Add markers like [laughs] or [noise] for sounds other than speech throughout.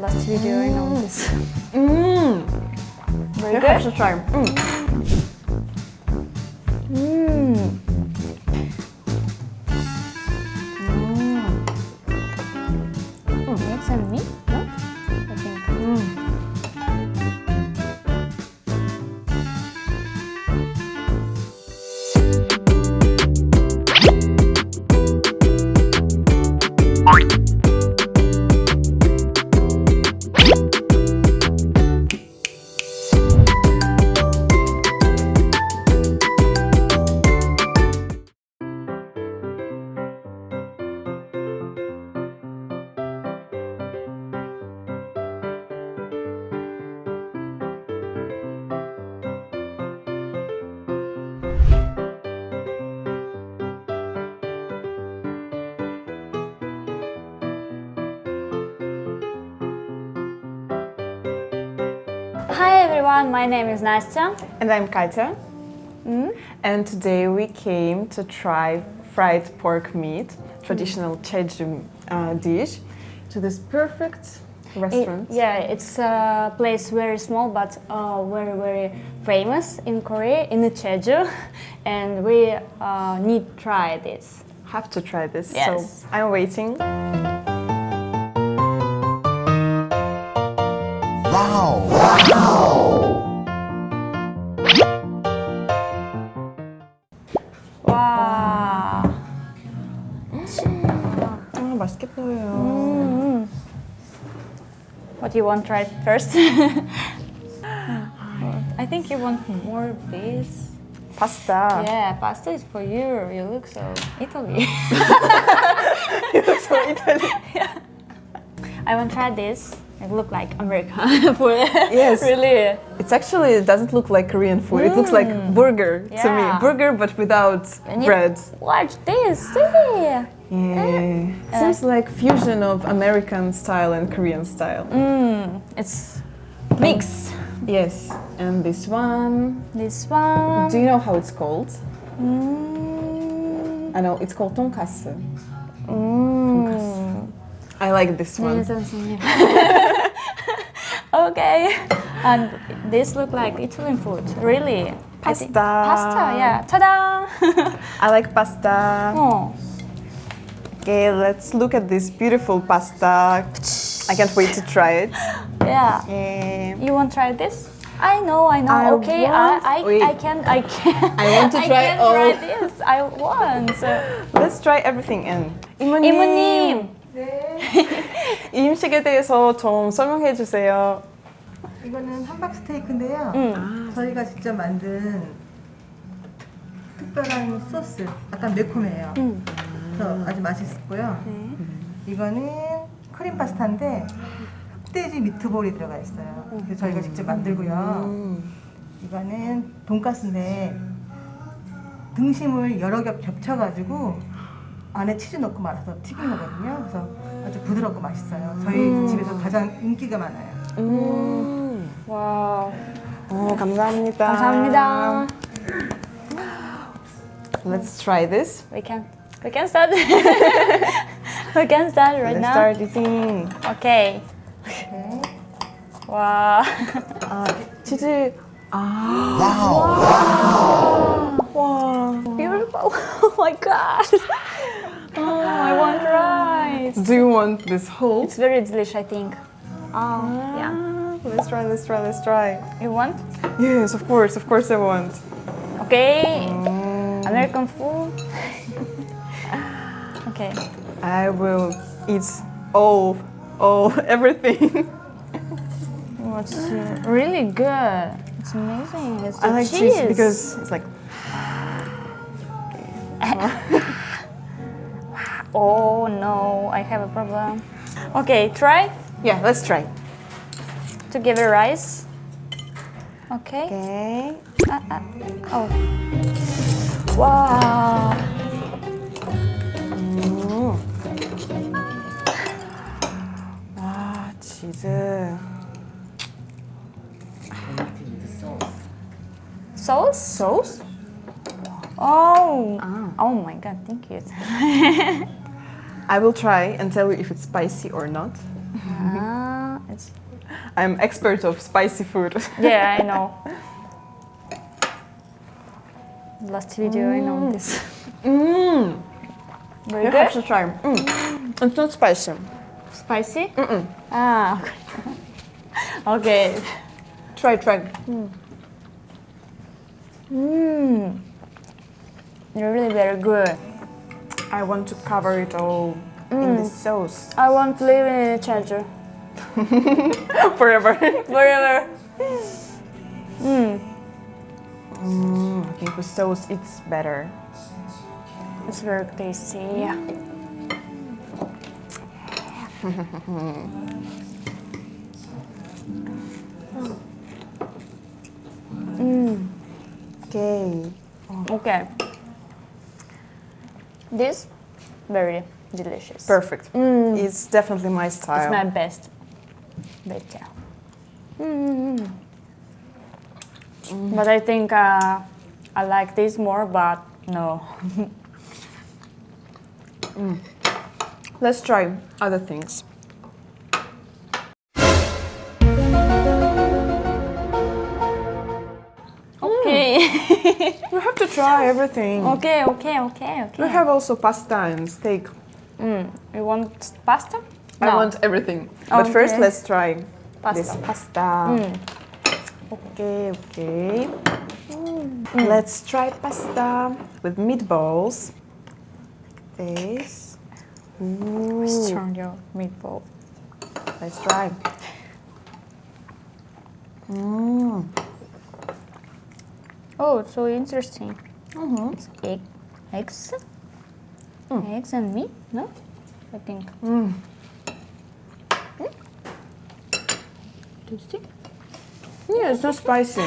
last video, I know this. Mmm. Very You good. have to try. Mm. Hi everyone, my name is Nastya. And I'm Katya. Mm. And today we came to try fried pork meat, traditional Jeju uh, dish, to this perfect It- restaurant. yeah, it's a place very small but uh, very very famous in Korea, in Jeju, [laughs] and we uh, need try this. Have to try this. Yes. So I'm waiting. Wow! 와. 아, 맛있게 보여요. Mm. What do you want to try first? I think you want more this. 파스타. Yeah, pasta is for you. You look so Italy. [laughs] so Italy. [laughs] I want to try this. It look like American [laughs] food. Yes. really. It's actually it doesn't look like Korean food. It looks like burger to me. Burger but without And bread. Watch this. See? Yeah. Seems like fusion of American style and Korean style. Mm, it's mix. Yes. And this one. This one. Do you know how it's called? Mm. I know it's called tonkatsu. Mm. I like this one. [laughs] Yes, yes, yes. okay. And this look like Italian food. Really. I think- Pasta. Pasta, yeah. Ta-da! [laughs] I like pasta. oh. Okay, let's look at this beautiful pasta. I can't wait to try it. Yeah. Yeah. You want to try this? I know, I know. I okay, want- I, I, Wait. I can, I can. I want to [laughs] try I can all. try this. I want. Let's try everything in. 이모님. 이모님. 이 음식에 대해서 좀 설명해 주세요. 이거는 함박 스테이크인데요. 음. 저희가 직접 만든 특별한 소스, 약간 매콤해요. 음. 그래서 아주 맛있고요. 네. 이거는 크림 파스타인데 흑돼지 미트볼이 들어가 있어요. 그래서 저희가 직접 만들고요. 이거는 돈가스인데 등심을 여러 겹 겹쳐가지고 안에 치즈 넣고 말아서 튀긴 거거든요. 그래서 아주 부드럽고 맛있어요. 저희 집에서 가장 인기가 많아요. 음. 와우. 어, 감사합니다. 감사합니다. Let's try this. We can, we can start. we can start right Let's now. start eating. Okay. 네. 와. 아, 치즈. 아, Wow! 와. Beautiful. Oh my god. Oh, I want rice. Do you want this whole? It's very delicious, I think. Oh, yeah. Ah, Let's try, let's try, let's try. You want? Yes, of course, of course I want. Okay. American food. [laughs] okay. I will eat all, all, [laughs] everything. It's uh, really good. It's amazing. It's the I like cheese. cheese because it's like, [sighs] [laughs] Oh no, I have a problem. Okay, try? Yeah, let's try. To give it rice. Okay. Okay. Uh, uh, oh. Wow. Mm. Ah, cheese. Sauce? Sauce? Oh. Ah. Oh my god, thank you. [laughs] I will try and tell you if it's spicy or not. ah, It's I'm expert of spicy food. yeah, I know. [laughs] Last video, I know this. Mmm. Very You good. have to try. Mm. It's not spicy. Spicy? Mm-mm. Ah, okay. [laughs] okay. Try, try. Mmm. You're really very good. I want to cover it all in the sauce I want to live in a Jeju [laughs] forever. [laughs] forever. Mm, I think with sauce it's better. It's very tasty. Yeah. [laughs] mm. Okay. Okay. This very delicious. Perfect. Mm. It's definitely my style. It's my best. Better. Mm. But I think uh, I like this more, but no. [laughs] Let's try other things. [laughs] We have to try everything. okay, okay, okay, okay. We have also pasta and steak. Mm. You want pasta? No. I want everything. But first, let's try Pasta. this pasta. Mm. Okay, okay. Let's try pasta with meatballs. This. Ooh. Turn your meatball. Let's try. Mm. Oh, it's so interesting. Mhm. It's egg, eggs, Mm. eggs and meat. No, I think. Mm. Tasty. Yeah, it's not spicy.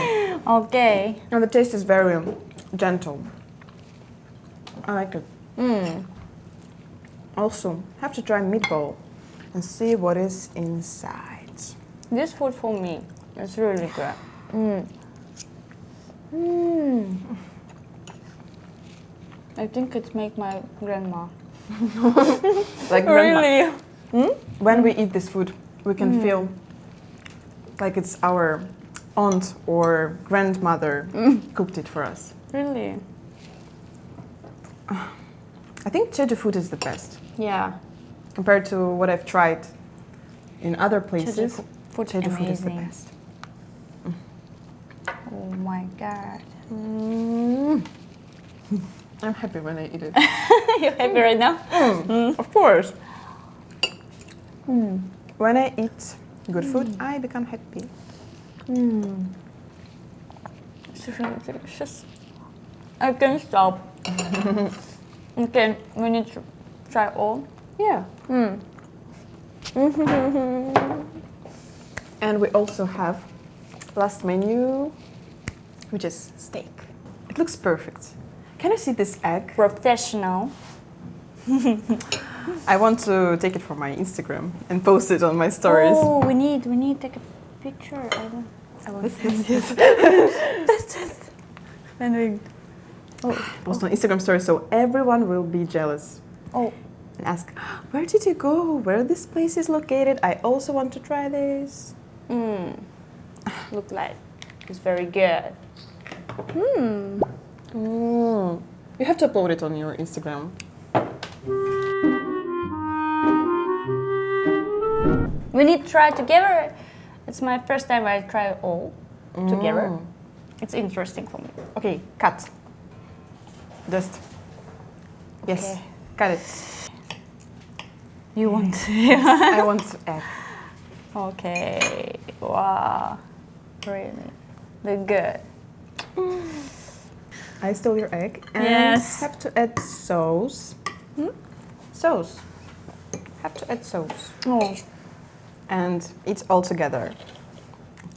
Okay. And the taste is very gentle. I like it. Mm. Also, have to try meatball and see what is inside. This food for me is really good. Mm. Mm. I think it's make my grandma. [laughs] Like grandma- Really? Hmm? when we eat this food, we can hmm. feel like it's our aunt or grandmother hmm. cooked it for us. Really? [sighs] I think Jeju food is the best Yeah. compared to what I've tried in other places. Jeju food Jeju food is the best. Oh my god. Mm. [laughs] I'm happy when I eat it. [laughs] you happy right now? of course. Mm. When I eat good food, I become happy. Mm. It's really delicious. I can't stop. [laughs] okay, we need to try all. Yeah. Mm. And we also have last menu, which is steak. It looks perfect. Can I see this egg? Professional. [laughs] I want to take it for my Instagram and post it on my stories. Oh, we need, we need to take a picture. I don't. I want Yes, yes, yes. [laughs] That's it. And we. Oh, Post on Instagram stories so everyone will be jealous oh, and ask, where did you go? Where this place is located? I also want to try this. mm. Look like it's very good. Hmm. Mm. You have to upload it on your Instagram. We need to try together. It's my first time I try all together. Mm. It's interesting for me. Okay, cut. Just. Yes, Okay. cut it. You want? [laughs] [laughs] I want egg. okay. Wow. Really, they're good. I stole your egg. And Yes. have to add sauce. Sauce. Have to add sauce. Oh. And eat all together.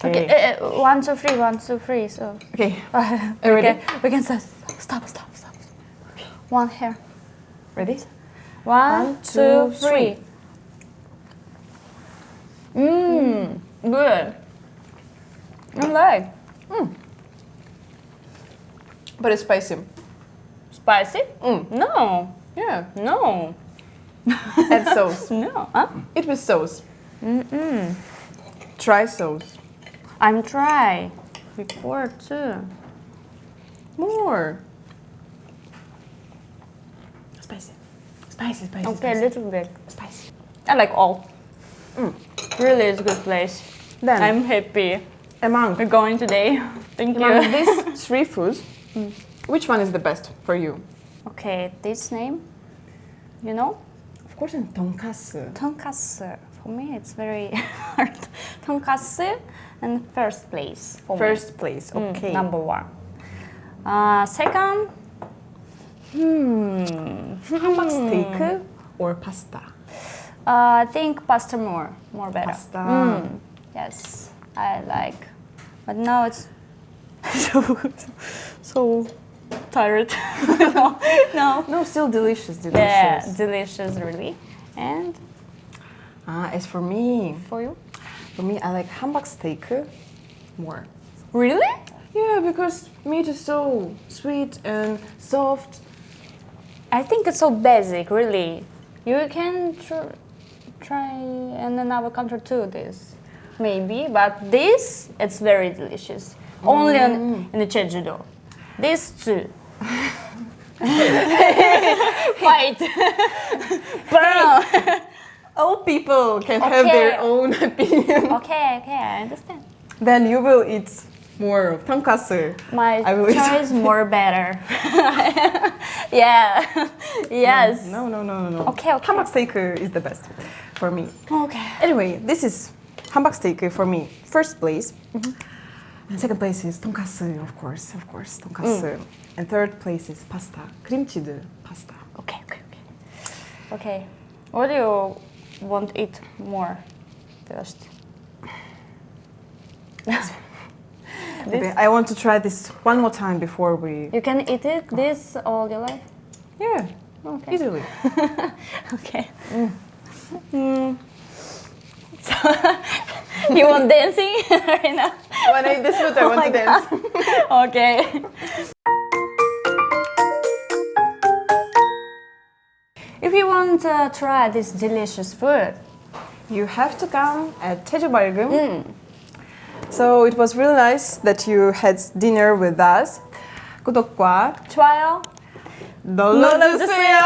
Okay. uh, uh, one, two, three. One, two, three. So. Okay. [laughs] Uh, we ready? can, we can start. Stop, stop, stop. One here. Ready? One, One, two, two, three. Mmm, good. I like. But it's spicy. Spicy? Mm. No, Yeah. no, [laughs] Add sauce. [laughs] no. Huh? Eat with sauce. Mm-mm. try sauce. I'm try before too. More. Spicy. Spicy, spicy. Okay, a little bit. spicy. I like all. Mm. Really, it's a good place. Then I'm happy. Among We're going today. [laughs] Thank among you. these [laughs] three foods, which one is the best for you? Okay, this name, you know, Of course, in tonkatsu. tonkatsu. For me, it's very [laughs] hard. tonkatsu and first place for First place. me. Mm, Okay. number one. Uh, second, hmm, Hamburg steak or pasta? uh, I think pasta more, more better. Pasta. Mm, yes, I like, but now it's [laughs] so so tired. [laughs] no, no. No, still delicious, delicious. Yeah, delicious, really. And Ah, as for me, for you? for me, I like hamburg steak more. Really? Yeah, because meat is so sweet and soft. I think it's so basic, really. You can tr- try in another country too. This maybe, but this it's very delicious. Only on, mm. in the Jeju-do. This too. Fight. Burn. All people can have their own [laughs] opinion. okay, okay, I understand. then you will eat more of tonkatsu. My I will eat- choice [laughs] more better. [laughs] yeah. yes. No, no, no, no, no. Okay, okay. Hamburg steak is the best for me. Okay. Anyway, this is hamburg steak for me. First place. Mm-hmm. And second place is tonkatsu, of course, of course, tonkatsu. Mm. And third place is pasta, cream cheese pasta. Okay, okay, okay. Okay. What do you want to eat more first? [laughs] Okay, I want to try this one more time before we. You can eat it this all your life? Yeah, Okay. easily. [laughs] Okay. Mm. mm. So, [laughs] you want dancing [laughs] right now? when I eat this food, I Oh want my to dance. [laughs] okay. If you want to try this delicious food, You have to come at Jeju Balgum. Mm. So it was really nice that you had dinner with us. 구독과 좋아요. 눌러주세요.